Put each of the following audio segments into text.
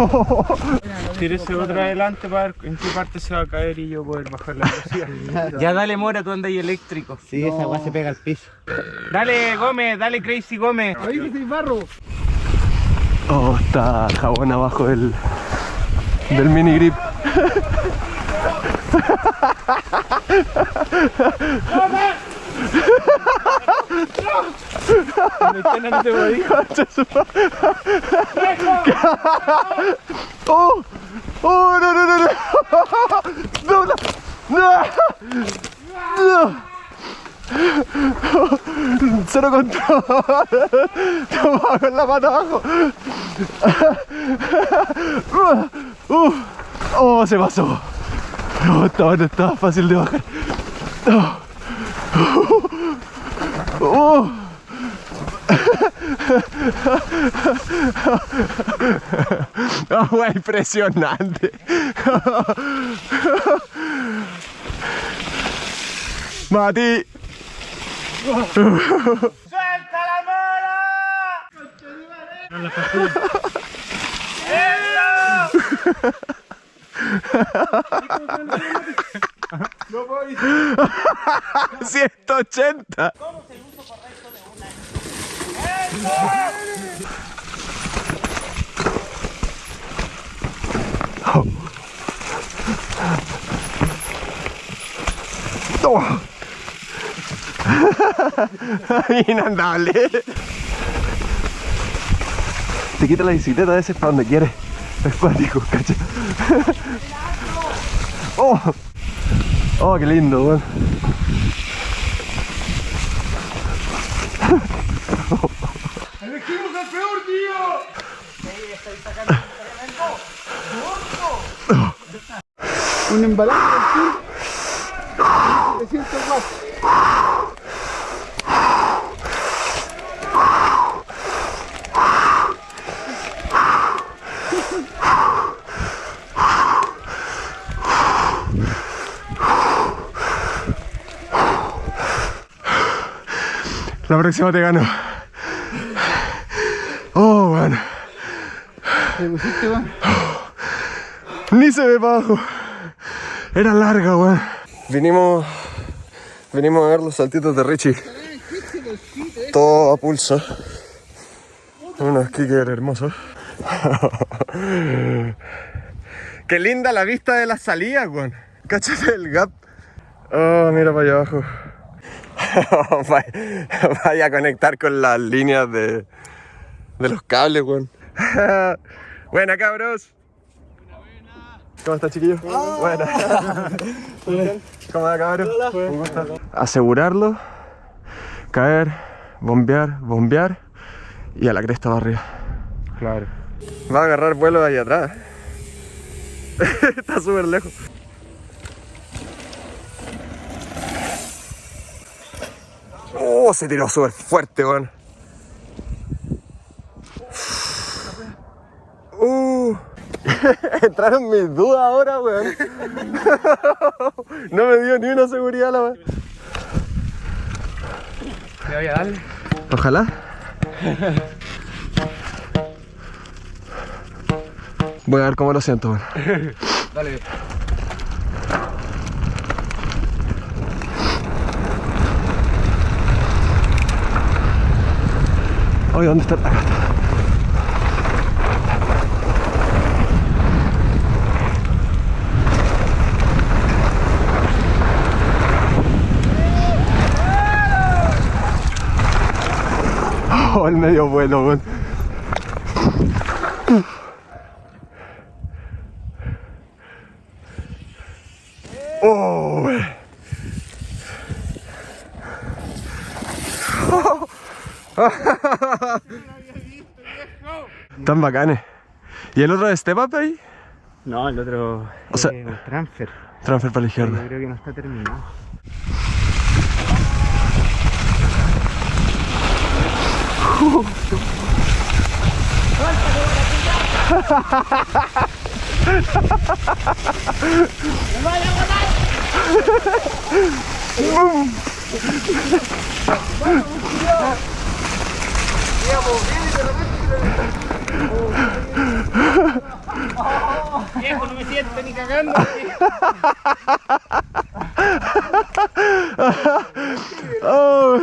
Tírese otra adelante para ver en qué parte se va a caer y yo poder bajar la velocidad. ya dale Mora, tú andas ahí eléctrico. Sí, esa weá se pega al piso. Dale Gómez, dale Crazy Gómez. Ahí que soy barro. Oh, está jabón abajo del, del mini grip. no te voy. ¡Oh! ¡Oh, no, no, no! ¡No! ¡No! ¡No! ¡No! Cero control. Toma con la mano abajo. Uh, oh, se pasó. No, estaba, no estaba fácil de bajar. Oh. Oh. Oh, impresionante. Mati. ¡Suelta la Mora! No puedo ir. 180. Inandable. Te quita la bicicleta a veces para donde quieres. Es cuático. Oh. Oh, qué lindo, weón. ¡Elegimos al peor, tío! Un embalaje del 300 watts. La próxima te gano. Oh, weón. ¿Te pusiste, weón? Ni se ve para abajo. Era larga, weón. Vinimos. Vinimos a ver los saltitos de Richie. Todo a pulso. Unos kickers hermosos. Qué linda la vista de la salida, weón. Cáchate el gap. Oh, mira para allá abajo. Vaya- Vaya a conectar con las líneas de, de los cables, weón. Buena, cabros. ¿Cómo está, chiquillo? Buena. ¿Cómo va, cabrón? Un gusto. Asegurarlo, caer, bombear, bombear y a la cresta va arriba. Claro. Va a agarrar vuelo ahí atrás. está súper lejos. Oh, se tiró súper fuerte, weón. Uh, entraron mis dudas ahora, weón. no me dio ni una seguridad la weón. Te voy a darle. Ojalá. Voy a ver cómo lo siento, weón. Dale. Oye, ¿dónde está? Acá está. Oh, el medio vuelo, weón. Oh, weón. Tan bacanes. ¿Y el otro de Step Up ahí? No, el otro. O sea- un transfer. Transfer para la Yo izquierda. creo que no está terminado. Viejo, no me siento ni cagando. oh.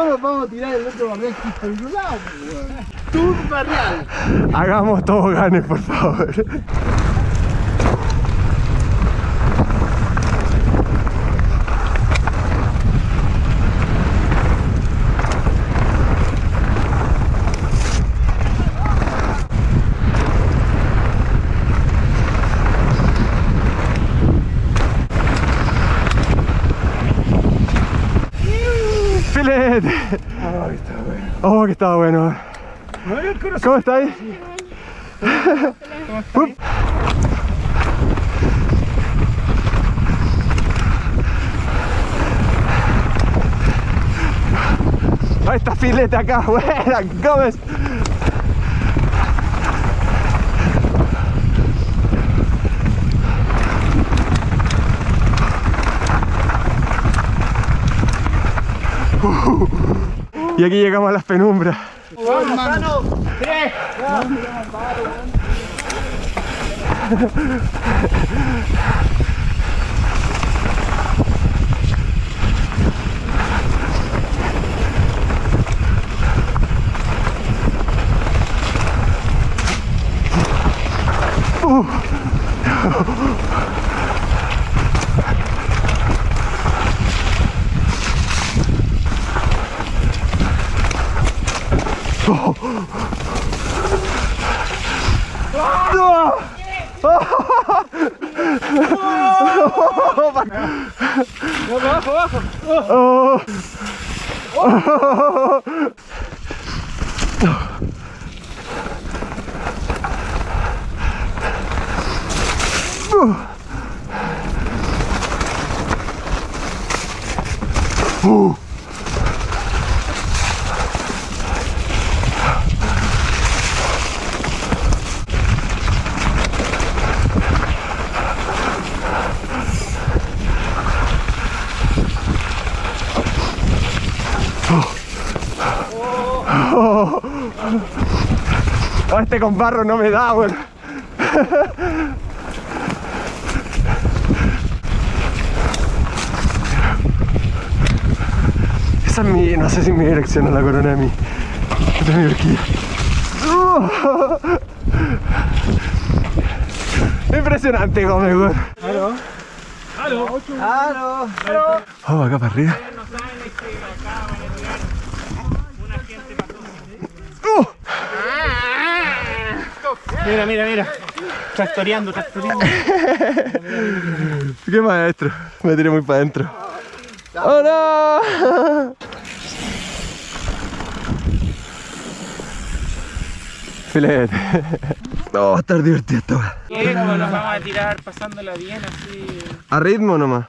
No nos vamos a tirar el otro barrial que está un lado, pues, weón. Tu barrial. hagamos todo ganes, por favor. Filete. Oh, que estaba bueno. ¿Cómo estáis? Up. Ahí está filete acá, buena, Gómez. Y aquí llegamos a las penumbras. Oh. Ah, este con barro no me da, weón. Esa es mi, no sé si mi dirección a la corona de mi, de mi horquilla. Impresionante, Gómez, weón. Aló. Aló. Vamos acá para arriba. No saben es que acá van a tirar una gente pasó. ¡Uh! Mira, mira, mira. Tractoreando, tractoreando. ¡Qué maestro! Me tiré muy para adentro. ¡Oh no! Filete. No, va a estar divertido esto. Viejo, nos vamos a tirar pasándola bien así. A ritmo nomás.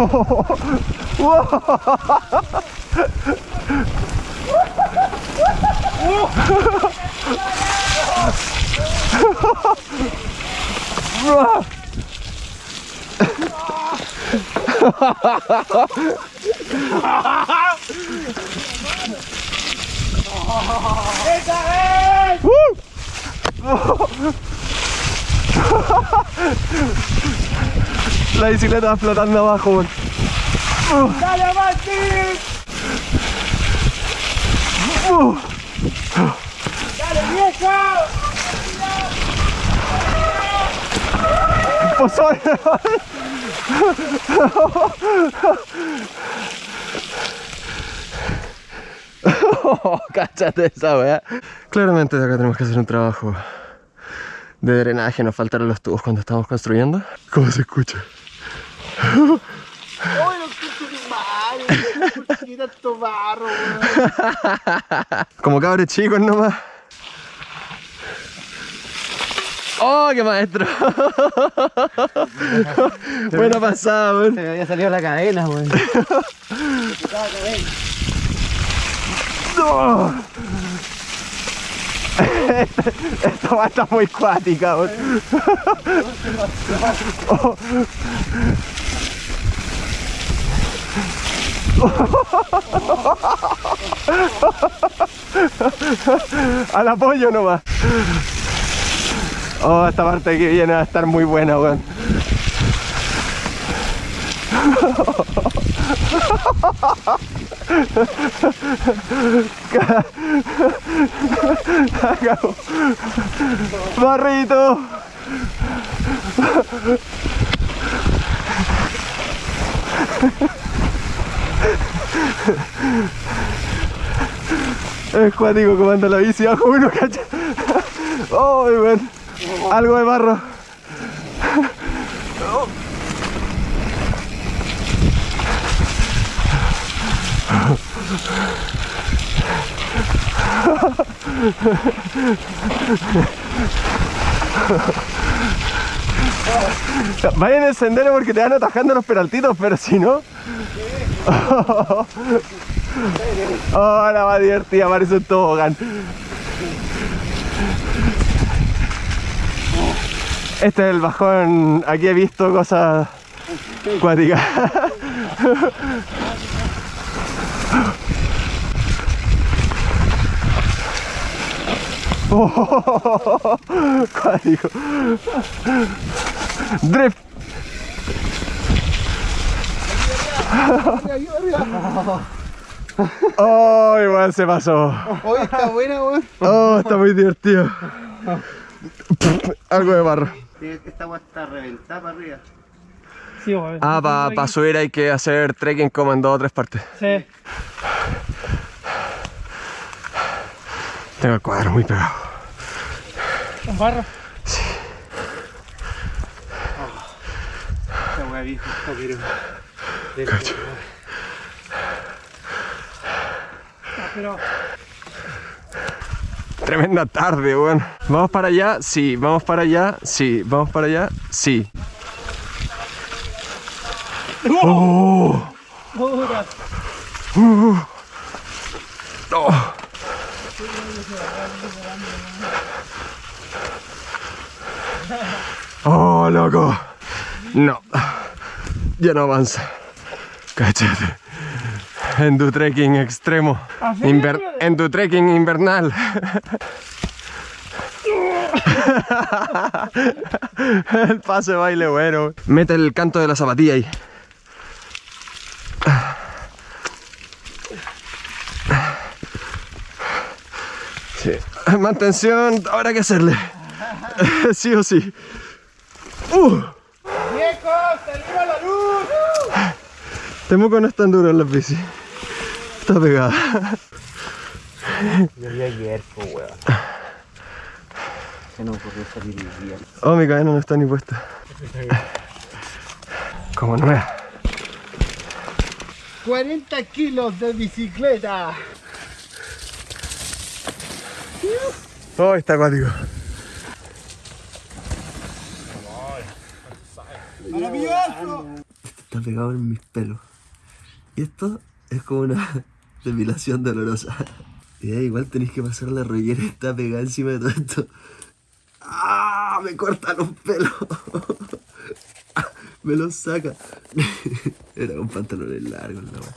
La bicicleta flotando abajo. Uh. ¡Dale, viejo! Oh, cáchate esa weá. Claramente de acá tenemos que hacer un trabajo de drenaje. Nos faltaron los tubos cuando estamos construyendo. ¿Cómo se escucha? ¡Ay, no escucho ni madre! ¿Por qué tanto barro, weón? Como cabres chicos nomás. ¡Oh, qué maestro! Buena pasada, weón. Se me había salido la cadena, weón. ¡No! Esta va a estar muy cuática, weón. Oh. Al apoyo nomás. Oh, esta parte que viene a estar muy buena, weón. Barrito. Es cuático como anda la bici bajo uno, cacha. Oh, weón. Algo de barro. Vaya en el sendero porque te van atajando los peraltitos, pero si no. Oh, la va divertida, parece un tobogán. Este es el bajón, aquí he visto cosas cuáticas. Oh, cuático. Drift. Oh, igual se pasó. Hoy está buena, weón. Oh, está muy divertido. Algo de barro. Esta weá está reventada para arriba. Sí, weón. Ah, para subir hay que hacer trekking como en dos o tres partes. Sí. Tengo el cuadro muy pegado. ¿Con barro? Pero. Cacho. Pero Tremenda tarde, weón. ¿Vamos para allá? Sí. ¿Vamos para allá? Sí. ¿Vamos para allá? Sí. ¡Oh! dura. ¡Oh! ¡Oh, loco! No. Ya no avanza. Cállate. En tu trekking extremo. Inver- en tu trekking invernal. el paso de baile bueno. Mete el canto de la zapatilla ahí. Sí. Mantención, ahora que hacerle. sí o sí. Uh. ¡Viejo! ¡Salimos a la luz! Temuco no es tan duro en las bici. Está pegada. Yo vi ayer, po, weón. Se nos ocurrió salir el día. Oh, mi cadena no está ni puesta. Como nueva. 40 kilos de bicicleta. Oh, está acuático. ¡Maravilloso! está pegado en mis pelos. Esto es como una depilación dolorosa. Y igual tenéis que pasar la rollera está pegada encima de todo esto. ¡Ah! Me corta los pelos. Me los saca. Era con pantalones largos, la wea.